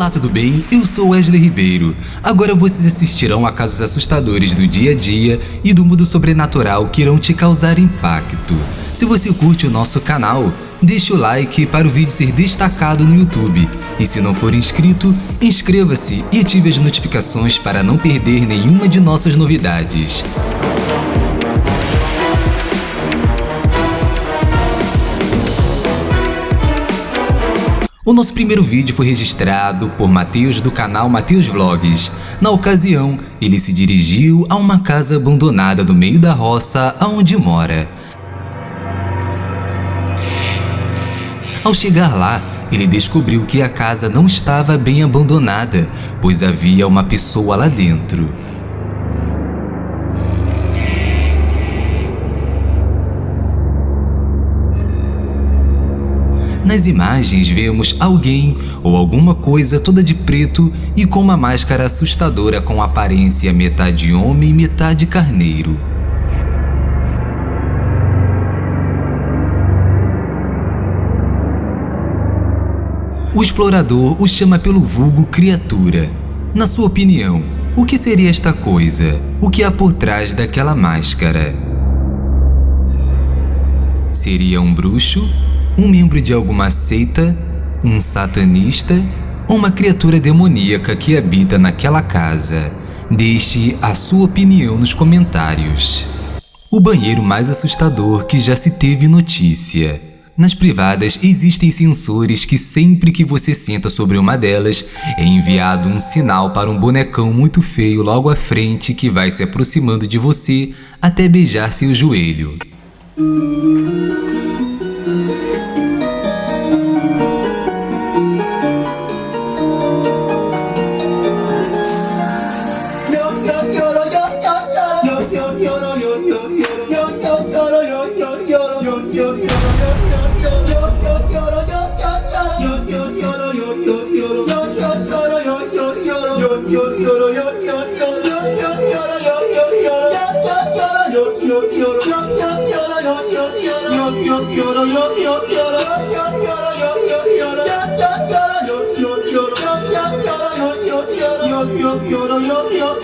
Olá, tudo bem? Eu sou Wesley Ribeiro. Agora vocês assistirão a casos assustadores do dia a dia e do mundo sobrenatural que irão te causar impacto. Se você curte o nosso canal, deixe o like para o vídeo ser destacado no YouTube. E se não for inscrito, inscreva-se e ative as notificações para não perder nenhuma de nossas novidades. O nosso primeiro vídeo foi registrado por Matheus do canal Matheus Vlogs. Na ocasião, ele se dirigiu a uma casa abandonada no meio da roça aonde mora. Ao chegar lá, ele descobriu que a casa não estava bem abandonada, pois havia uma pessoa lá dentro. Nas imagens vemos alguém ou alguma coisa toda de preto e com uma máscara assustadora com aparência metade homem e metade carneiro. O explorador o chama pelo vulgo criatura. Na sua opinião, o que seria esta coisa? O que há por trás daquela máscara? Seria um bruxo? Um membro de alguma seita, um satanista ou uma criatura demoníaca que habita naquela casa? Deixe a sua opinião nos comentários. O banheiro mais assustador que já se teve notícia. Nas privadas existem sensores que sempre que você senta sobre uma delas é enviado um sinal para um bonecão muito feio logo à frente que vai se aproximando de você até beijar seu joelho. Yara yar yar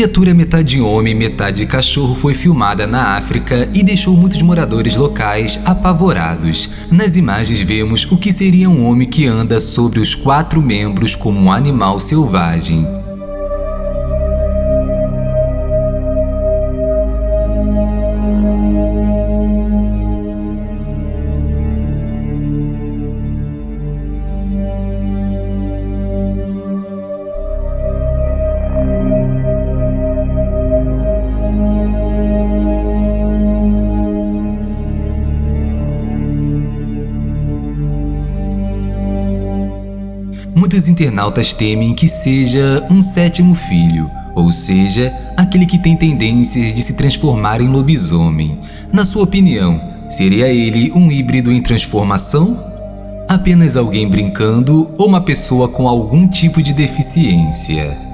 Criatura metade homem, metade cachorro foi filmada na África e deixou muitos moradores locais apavorados. Nas imagens vemos o que seria um homem que anda sobre os quatro membros como um animal selvagem. Muitos internautas temem que seja um sétimo filho, ou seja, aquele que tem tendências de se transformar em lobisomem. Na sua opinião, seria ele um híbrido em transformação? Apenas alguém brincando ou uma pessoa com algum tipo de deficiência?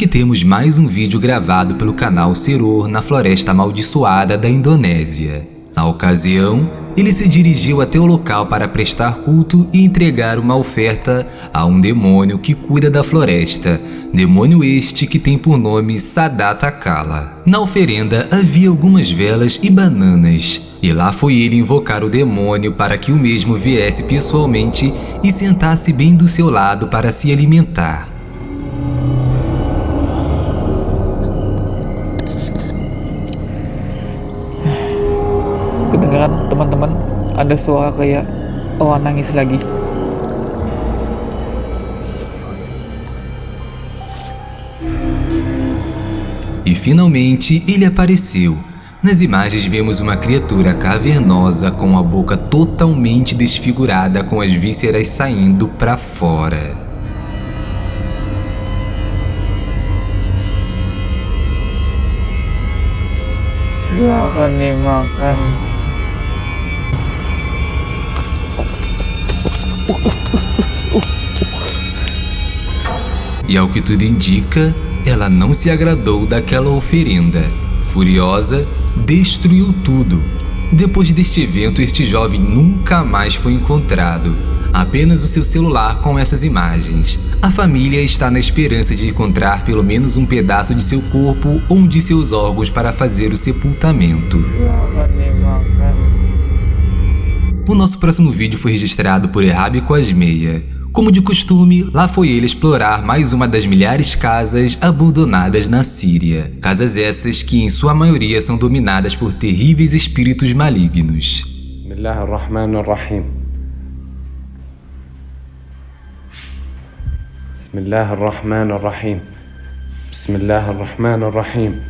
Aqui temos mais um vídeo gravado pelo canal Seror na Floresta Amaldiçoada da Indonésia. Na ocasião, ele se dirigiu até o local para prestar culto e entregar uma oferta a um demônio que cuida da floresta, demônio este que tem por nome Sadata Kala. Na oferenda havia algumas velas e bananas, e lá foi ele invocar o demônio para que o mesmo viesse pessoalmente e sentasse bem do seu lado para se alimentar. Teman-teman ada suara kayak oh nangis lagi E finalmente ele apareceu. Nas imagens vemos uma criatura cavernosa com a boca totalmente desfigurada com as vísceras saindo para fora. Silakan dimakan. E ao que tudo indica, ela não se agradou daquela oferenda. Furiosa, destruiu tudo. Depois deste evento, este jovem nunca mais foi encontrado. Apenas o seu celular com essas imagens. A família está na esperança de encontrar pelo menos um pedaço de seu corpo ou de seus órgãos para fazer o sepultamento. O nosso próximo vídeo foi registrado por Errabi Quasmeia. Como de costume, lá foi ele explorar mais uma das milhares casas abandonadas na Síria. Casas essas que em sua maioria são dominadas por terríveis espíritos malignos. Bismillah ar-Rahman ar-Rahim.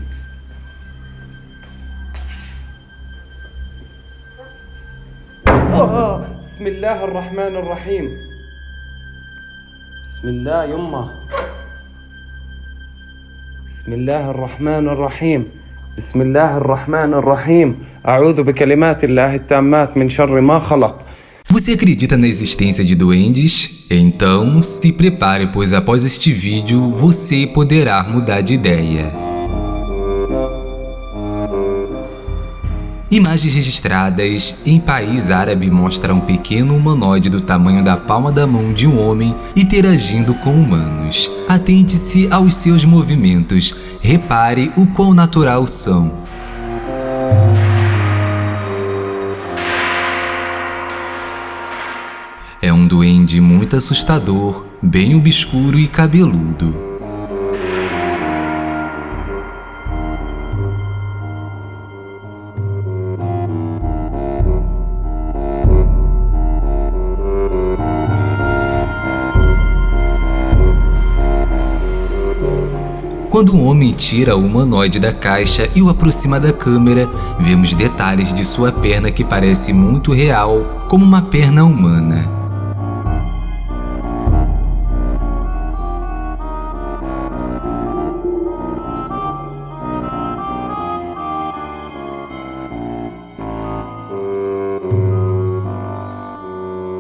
Oh. oh. Bismillah ar-Rahman ar-Rahim. بسم الله الرحمن الرحيم بسم الله الرحمن الرحيم آه، بسم الله الرحمن الرحيم بسم الله يمه بسم الله الرحمن الرحيم بسم الله الرحمن الرحيم أعوذ بكلمات الله التامات من شر ما خلق Você acredita na existência de duendes? Então se prepare, pois após este vídeo você poderá mudar de ideia. Imagens registradas em país árabe mostram um pequeno humanoide do tamanho da palma da mão de um homem interagindo com humanos. Atente-se aos seus movimentos, repare o quão natural são. É um duende muito assustador, bem obscuro e cabeludo. Quando um homem tira o humanoide da caixa e o aproxima da câmera, vemos detalhes de sua perna que parece muito real, como uma perna humana.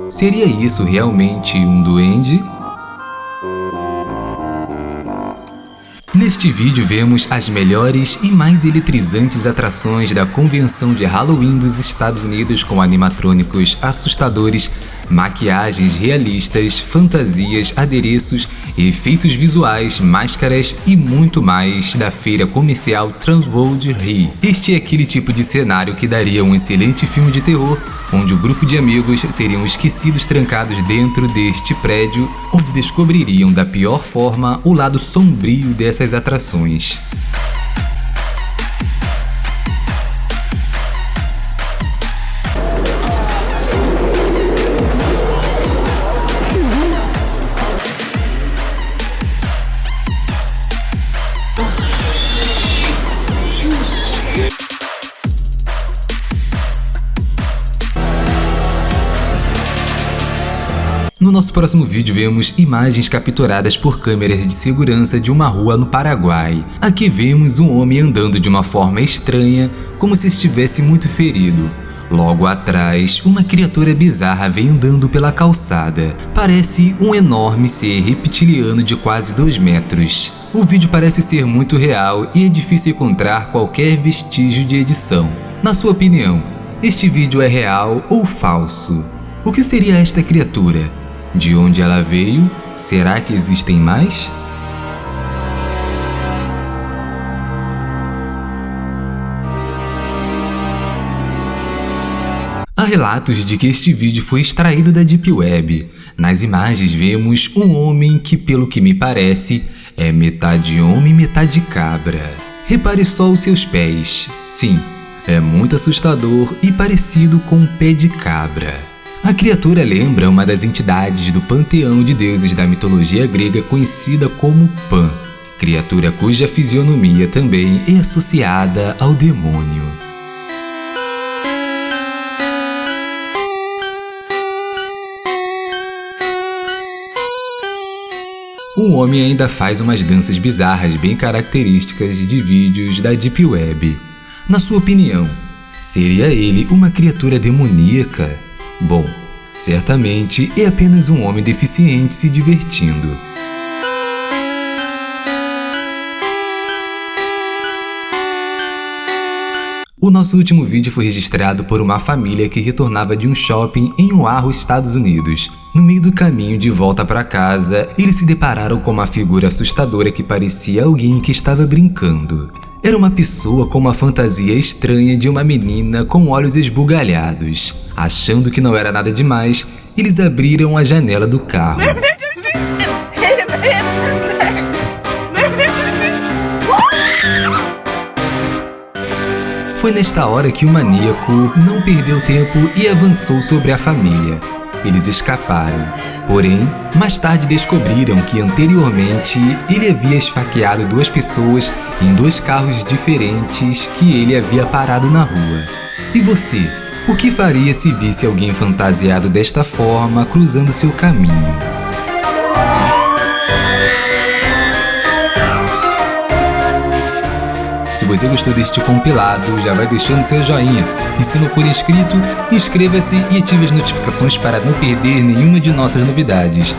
Seria isso realmente um duende? Neste vídeo vemos as melhores e mais eletrizantes atrações da convenção de Halloween dos Estados Unidos com animatrônicos assustadores, maquiagens realistas, fantasias, adereços, efeitos visuais, máscaras e muito mais da feira comercial Transworld Rio. Este é aquele tipo de cenário que daria um excelente filme de terror, onde o grupo de amigos seriam esquecidos trancados dentro deste prédio, onde descobririam da pior forma o lado sombrio dessas atrações. Nosso próximo vídeo vemos imagens capturadas por câmeras de segurança de uma rua no Paraguai. Aqui vemos um homem andando de uma forma estranha, como se estivesse muito ferido. Logo atrás, uma criatura bizarra vem andando pela calçada. Parece um enorme ser reptiliano de quase 2 metros. O vídeo parece ser muito real e é difícil encontrar qualquer vestígio de edição. Na sua opinião, este vídeo é real ou falso? O que seria esta criatura? De onde ela veio? Será que existem mais? Há relatos de que este vídeo foi extraído da Deep Web. Nas imagens vemos um homem que, pelo que me parece, é metade homem e metade cabra. Repare só os seus pés. Sim, é muito assustador e parecido com um pé de cabra. A criatura lembra uma das entidades do panteão de deuses da mitologia grega conhecida como Pan, criatura cuja fisionomia também é associada ao demônio. Um homem ainda faz umas danças bizarras bem características de vídeos da Deep Web. Na sua opinião, seria ele uma criatura demoníaca? Bom, certamente é apenas um homem deficiente se divertindo. O nosso último vídeo foi registrado por uma família que retornava de um shopping em Oahu, Estados Unidos. No meio do caminho de volta para casa, eles se depararam com uma figura assustadora que parecia alguém que estava brincando. Era uma pessoa com uma fantasia estranha de uma menina com olhos esbugalhados. Achando que não era nada demais, eles abriram a janela do carro. Foi nesta hora que o maníaco não perdeu tempo e avançou sobre a família. Eles escaparam, porém, mais tarde descobriram que anteriormente ele havia esfaqueado duas pessoas em dois carros diferentes que ele havia parado na rua. E você? O que faria se visse alguém fantasiado desta forma cruzando seu caminho? Se você gostou deste compilado, já vai deixando seu joinha. E se não for inscrito, inscreva-se e ative as notificações para não perder nenhuma de nossas novidades.